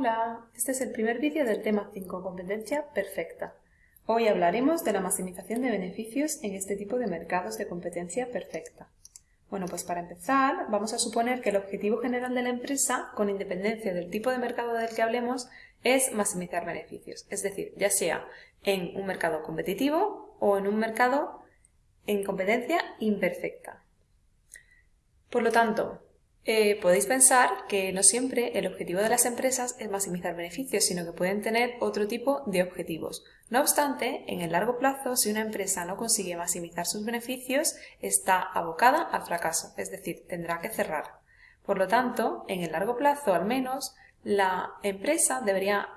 Hola, este es el primer vídeo del tema 5, competencia perfecta. Hoy hablaremos de la maximización de beneficios en este tipo de mercados de competencia perfecta. Bueno, pues para empezar, vamos a suponer que el objetivo general de la empresa, con independencia del tipo de mercado del que hablemos, es maximizar beneficios. Es decir, ya sea en un mercado competitivo o en un mercado en competencia imperfecta. Por lo tanto, eh, podéis pensar que no siempre el objetivo de las empresas es maximizar beneficios, sino que pueden tener otro tipo de objetivos. No obstante, en el largo plazo, si una empresa no consigue maximizar sus beneficios, está abocada al fracaso, es decir, tendrá que cerrar. Por lo tanto, en el largo plazo al menos, la empresa debería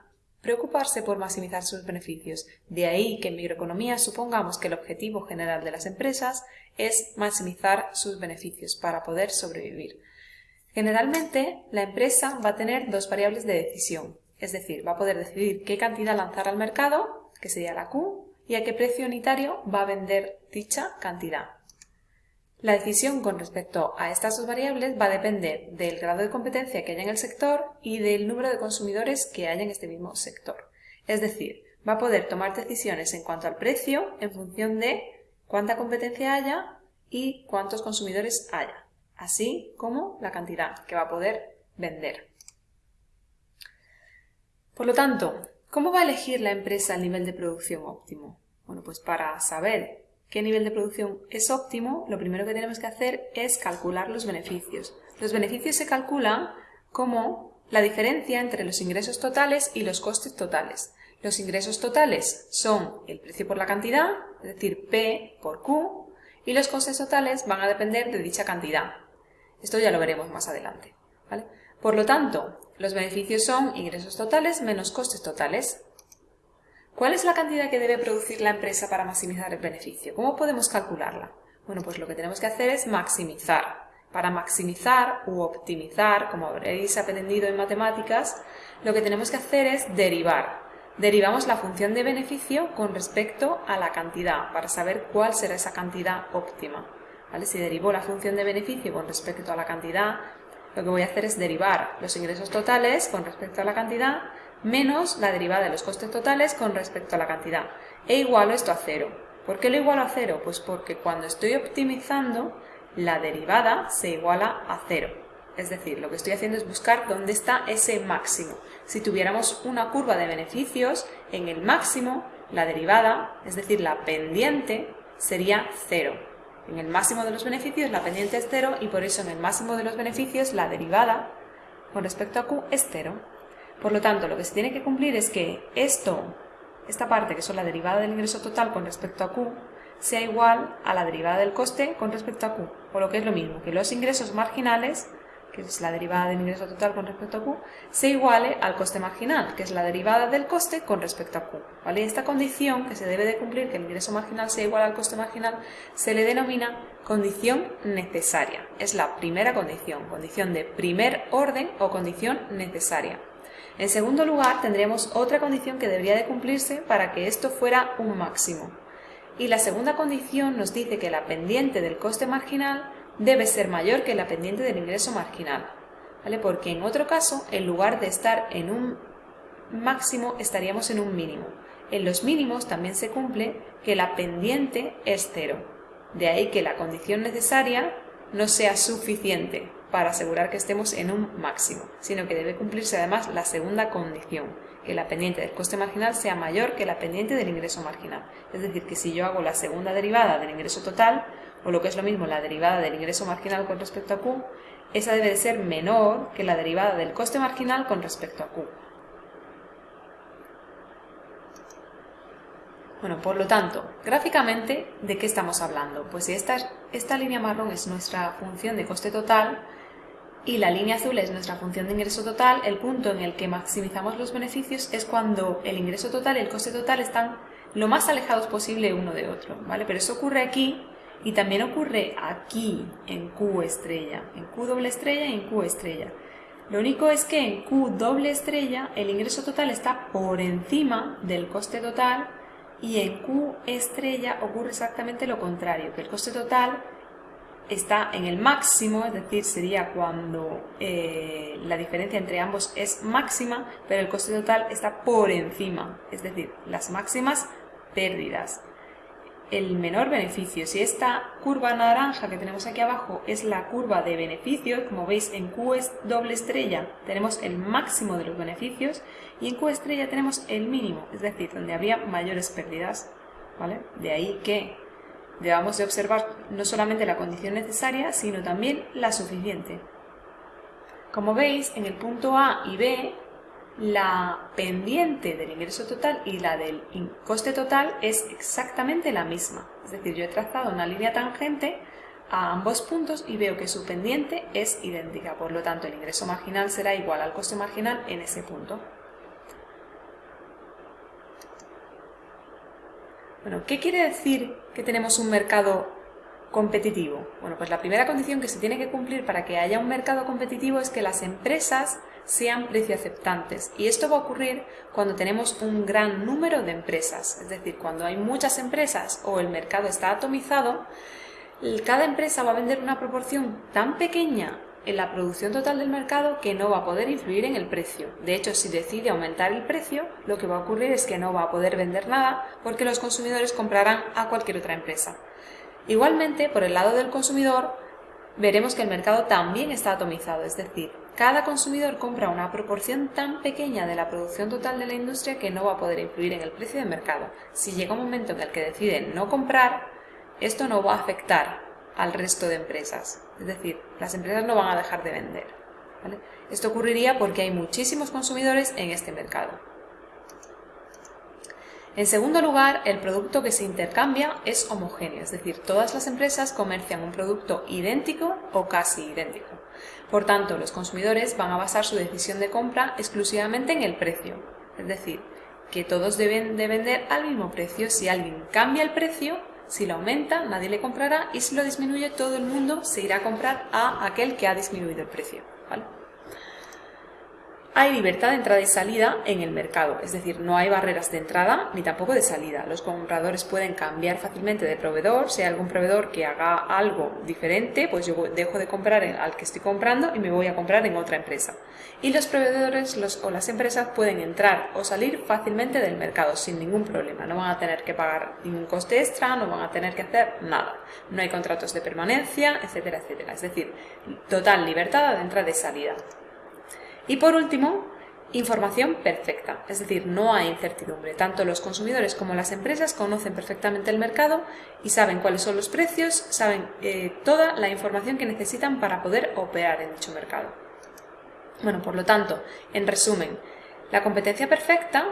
preocuparse por maximizar sus beneficios. De ahí que en microeconomía supongamos que el objetivo general de las empresas es maximizar sus beneficios para poder sobrevivir. Generalmente, la empresa va a tener dos variables de decisión, es decir, va a poder decidir qué cantidad lanzar al mercado, que sería la Q, y a qué precio unitario va a vender dicha cantidad. La decisión con respecto a estas dos variables va a depender del grado de competencia que haya en el sector y del número de consumidores que haya en este mismo sector. Es decir, va a poder tomar decisiones en cuanto al precio en función de cuánta competencia haya y cuántos consumidores haya así como la cantidad que va a poder vender. Por lo tanto, ¿cómo va a elegir la empresa el nivel de producción óptimo? Bueno, pues para saber qué nivel de producción es óptimo, lo primero que tenemos que hacer es calcular los beneficios. Los beneficios se calculan como la diferencia entre los ingresos totales y los costes totales. Los ingresos totales son el precio por la cantidad, es decir, P por Q, y los costes totales van a depender de dicha cantidad, esto ya lo veremos más adelante. Por lo tanto, los beneficios son ingresos totales menos costes totales. ¿Cuál es la cantidad que debe producir la empresa para maximizar el beneficio? ¿Cómo podemos calcularla? Bueno, pues lo que tenemos que hacer es maximizar. Para maximizar u optimizar, como habréis aprendido en matemáticas, lo que tenemos que hacer es derivar. Derivamos la función de beneficio con respecto a la cantidad, para saber cuál será esa cantidad óptima. Si derivo la función de beneficio con respecto a la cantidad, lo que voy a hacer es derivar los ingresos totales con respecto a la cantidad menos la derivada de los costes totales con respecto a la cantidad. E igualo esto a cero. ¿Por qué lo igualo a cero? Pues porque cuando estoy optimizando, la derivada se iguala a cero. Es decir, lo que estoy haciendo es buscar dónde está ese máximo. Si tuviéramos una curva de beneficios, en el máximo, la derivada, es decir, la pendiente, sería cero. En el máximo de los beneficios la pendiente es cero y por eso en el máximo de los beneficios la derivada con respecto a Q es cero. Por lo tanto, lo que se tiene que cumplir es que esto, esta parte que son la derivada del ingreso total con respecto a Q, sea igual a la derivada del coste con respecto a Q, o lo que es lo mismo, que los ingresos marginales que es la derivada del ingreso total con respecto a Q, se iguale al coste marginal, que es la derivada del coste con respecto a Q. ¿vale? Esta condición que se debe de cumplir, que el ingreso marginal sea igual al coste marginal, se le denomina condición necesaria. Es la primera condición, condición de primer orden o condición necesaria. En segundo lugar, tendríamos otra condición que debería de cumplirse para que esto fuera un máximo. Y la segunda condición nos dice que la pendiente del coste marginal debe ser mayor que la pendiente del ingreso marginal, ¿vale? Porque en otro caso, en lugar de estar en un máximo, estaríamos en un mínimo. En los mínimos también se cumple que la pendiente es cero. De ahí que la condición necesaria no sea suficiente para asegurar que estemos en un máximo, sino que debe cumplirse además la segunda condición, que la pendiente del coste marginal sea mayor que la pendiente del ingreso marginal. Es decir, que si yo hago la segunda derivada del ingreso total, o lo que es lo mismo la derivada del ingreso marginal con respecto a Q, esa debe de ser menor que la derivada del coste marginal con respecto a Q. Bueno, por lo tanto, gráficamente, ¿de qué estamos hablando? Pues si esta, esta línea marrón es nuestra función de coste total y la línea azul es nuestra función de ingreso total, el punto en el que maximizamos los beneficios es cuando el ingreso total y el coste total están lo más alejados posible uno de otro, ¿vale? Pero eso ocurre aquí y también ocurre aquí en Q estrella, en Q doble estrella y en Q estrella. Lo único es que en Q doble estrella el ingreso total está por encima del coste total y en Q estrella ocurre exactamente lo contrario, que el coste total está en el máximo, es decir, sería cuando eh, la diferencia entre ambos es máxima, pero el coste total está por encima, es decir, las máximas pérdidas. El menor beneficio, si esta curva naranja que tenemos aquí abajo es la curva de beneficios, como veis en Q es doble estrella tenemos el máximo de los beneficios y en Q estrella tenemos el mínimo, es decir, donde habría mayores pérdidas. ¿vale? De ahí que debamos de observar no solamente la condición necesaria, sino también la suficiente. Como veis, en el punto A y B, la pendiente del ingreso total y la del coste total es exactamente la misma. Es decir, yo he trazado una línea tangente a ambos puntos y veo que su pendiente es idéntica. Por lo tanto, el ingreso marginal será igual al coste marginal en ese punto. Bueno, ¿qué quiere decir que tenemos un mercado competitivo? Bueno, pues la primera condición que se tiene que cumplir para que haya un mercado competitivo es que las empresas sean precio aceptantes. Y esto va a ocurrir cuando tenemos un gran número de empresas. Es decir, cuando hay muchas empresas o el mercado está atomizado, cada empresa va a vender una proporción tan pequeña en la producción total del mercado que no va a poder influir en el precio. De hecho, si decide aumentar el precio, lo que va a ocurrir es que no va a poder vender nada porque los consumidores comprarán a cualquier otra empresa. Igualmente, por el lado del consumidor, veremos que el mercado también está atomizado, es decir, cada consumidor compra una proporción tan pequeña de la producción total de la industria que no va a poder influir en el precio del mercado. Si llega un momento en el que decide no comprar, esto no va a afectar al resto de empresas. Es decir, las empresas no van a dejar de vender. Esto ocurriría porque hay muchísimos consumidores en este mercado. En segundo lugar, el producto que se intercambia es homogéneo, es decir, todas las empresas comercian un producto idéntico o casi idéntico. Por tanto, los consumidores van a basar su decisión de compra exclusivamente en el precio, es decir, que todos deben de vender al mismo precio. Si alguien cambia el precio, si lo aumenta, nadie le comprará y si lo disminuye, todo el mundo se irá a comprar a aquel que ha disminuido el precio. Hay libertad de entrada y salida en el mercado, es decir, no hay barreras de entrada ni tampoco de salida. Los compradores pueden cambiar fácilmente de proveedor. Si hay algún proveedor que haga algo diferente, pues yo dejo de comprar al que estoy comprando y me voy a comprar en otra empresa. Y los proveedores o las empresas pueden entrar o salir fácilmente del mercado sin ningún problema. No van a tener que pagar ningún coste extra, no van a tener que hacer nada. No hay contratos de permanencia, etcétera, etcétera. Es decir, total libertad de entrada y salida. Y por último, información perfecta, es decir, no hay incertidumbre. Tanto los consumidores como las empresas conocen perfectamente el mercado y saben cuáles son los precios, saben eh, toda la información que necesitan para poder operar en dicho mercado. Bueno, por lo tanto, en resumen, la competencia perfecta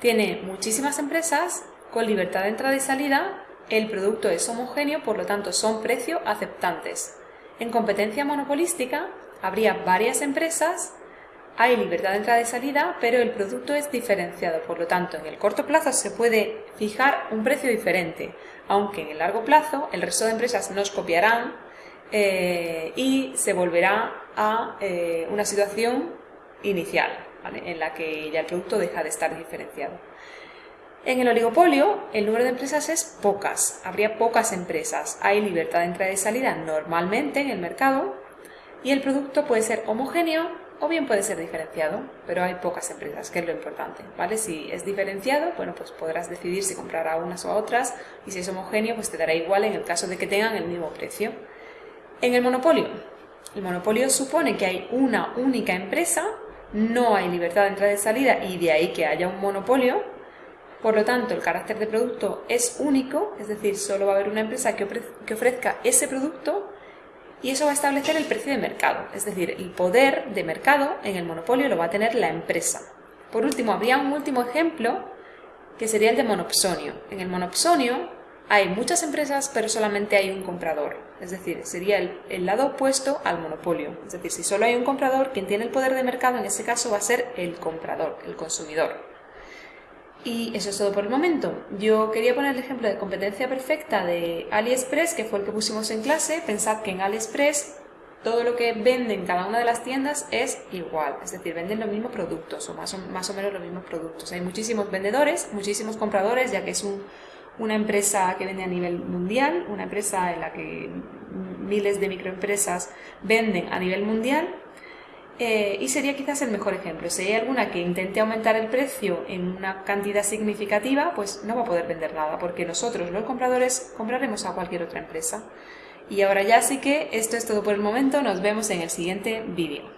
tiene muchísimas empresas con libertad de entrada y salida, el producto es homogéneo, por lo tanto son precio aceptantes. En competencia monopolística habría varias empresas hay libertad de entrada y salida, pero el producto es diferenciado. Por lo tanto, en el corto plazo se puede fijar un precio diferente, aunque en el largo plazo el resto de empresas nos copiarán eh, y se volverá a eh, una situación inicial, en la que ya el producto deja de estar diferenciado. En el oligopolio, el número de empresas es pocas, habría pocas empresas. Hay libertad de entrada y salida normalmente en el mercado y el producto puede ser homogéneo o bien puede ser diferenciado, pero hay pocas empresas, que es lo importante, ¿vale? Si es diferenciado, bueno, pues podrás decidir si comprar a unas o a otras, y si es homogéneo, pues te dará igual en el caso de que tengan el mismo precio. En el monopolio, el monopolio supone que hay una única empresa, no hay libertad de entrada y salida, y de ahí que haya un monopolio, por lo tanto, el carácter de producto es único, es decir, solo va a haber una empresa que ofrezca ese producto y eso va a establecer el precio de mercado, es decir, el poder de mercado en el monopolio lo va a tener la empresa. Por último, habría un último ejemplo que sería el de monopsonio. En el monopsonio hay muchas empresas pero solamente hay un comprador, es decir, sería el, el, lado opuesto al monopolio. Es decir, si solo hay un comprador, quien tiene el poder de mercado en ese caso va a ser el comprador, el consumidor. Y eso es todo por el momento. Yo quería poner el ejemplo de competencia perfecta de AliExpress, que fue el que pusimos en clase. Pensad que en AliExpress todo lo que venden cada una de las tiendas es igual, es decir, venden los mismos productos o más o, más o menos los mismos productos. Hay muchísimos vendedores, muchísimos compradores, ya que es un, una empresa que vende a nivel mundial, una empresa en la que miles de microempresas venden a nivel mundial eh, y sería quizás el mejor ejemplo. Si hay alguna que intente aumentar el precio en una cantidad significativa, pues no va a poder vender nada, porque nosotros, los compradores, compraremos a cualquier otra empresa. Y ahora ya sí que esto es todo por el momento, nos vemos en el siguiente vídeo.